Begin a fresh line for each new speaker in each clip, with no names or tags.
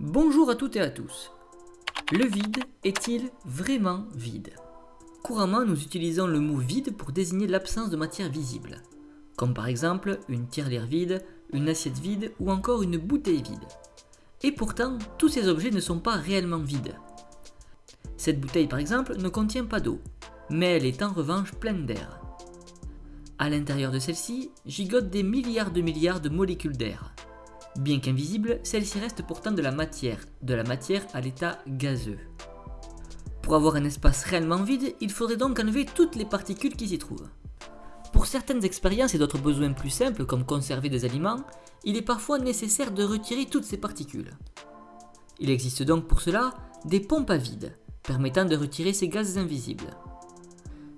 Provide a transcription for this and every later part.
Bonjour à toutes et à tous. Le vide est-il vraiment vide? Couramment, nous utilisons le mot vide pour désigner l'absence de matière visible, comme par exemple une tirelire vide, une assiette vide ou encore une bouteille vide. Et pourtant, tous ces objets ne sont pas réellement vides. Cette bouteille par exemple ne contient pas d'eau, mais elle est en revanche pleine d'air. À l'intérieur de celle-ci gigotent des milliards de milliards de molécules d'air. Bien qu'invisible, celle-ci reste pourtant de la matière, de la matière à l'état gazeux. Pour avoir un espace réellement vide, il faudrait donc enlever toutes les particules qui s'y trouvent. Pour certaines expériences et d'autres besoins plus simples comme conserver des aliments, il est parfois nécessaire de retirer toutes ces particules. Il existe donc pour cela des pompes à vide, permettant de retirer ces gaz invisibles.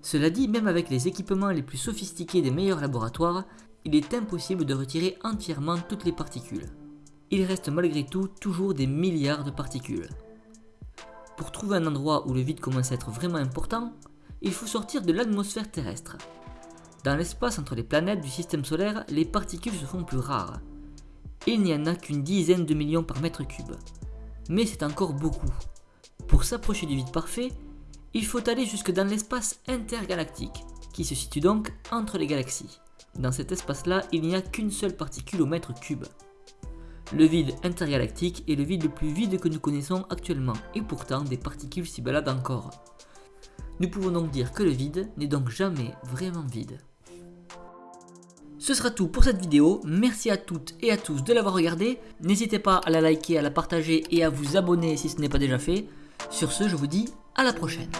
Cela dit, même avec les équipements les plus sophistiqués des meilleurs laboratoires, il est impossible de retirer entièrement toutes les particules. Il reste malgré tout toujours des milliards de particules. Pour trouver un endroit où le vide commence à être vraiment important, il faut sortir de l'atmosphère terrestre. Dans l'espace entre les planètes du système solaire, les particules se font plus rares. Il n'y en a qu'une dizaine de millions par mètre cube. Mais c'est encore beaucoup. Pour s'approcher du vide parfait, il faut aller jusque dans l'espace intergalactique, qui se situe donc entre les galaxies. Dans cet espace-là, il n'y a qu'une seule particule au mètre cube. Le vide intergalactique est le vide le plus vide que nous connaissons actuellement, et pourtant des particules s'y baladent encore. Nous pouvons donc dire que le vide n'est donc jamais vraiment vide. Ce sera tout pour cette vidéo, merci à toutes et à tous de l'avoir regardé, n'hésitez pas à la liker, à la partager et à vous abonner si ce n'est pas déjà fait. Sur ce, je vous dis à la prochaine.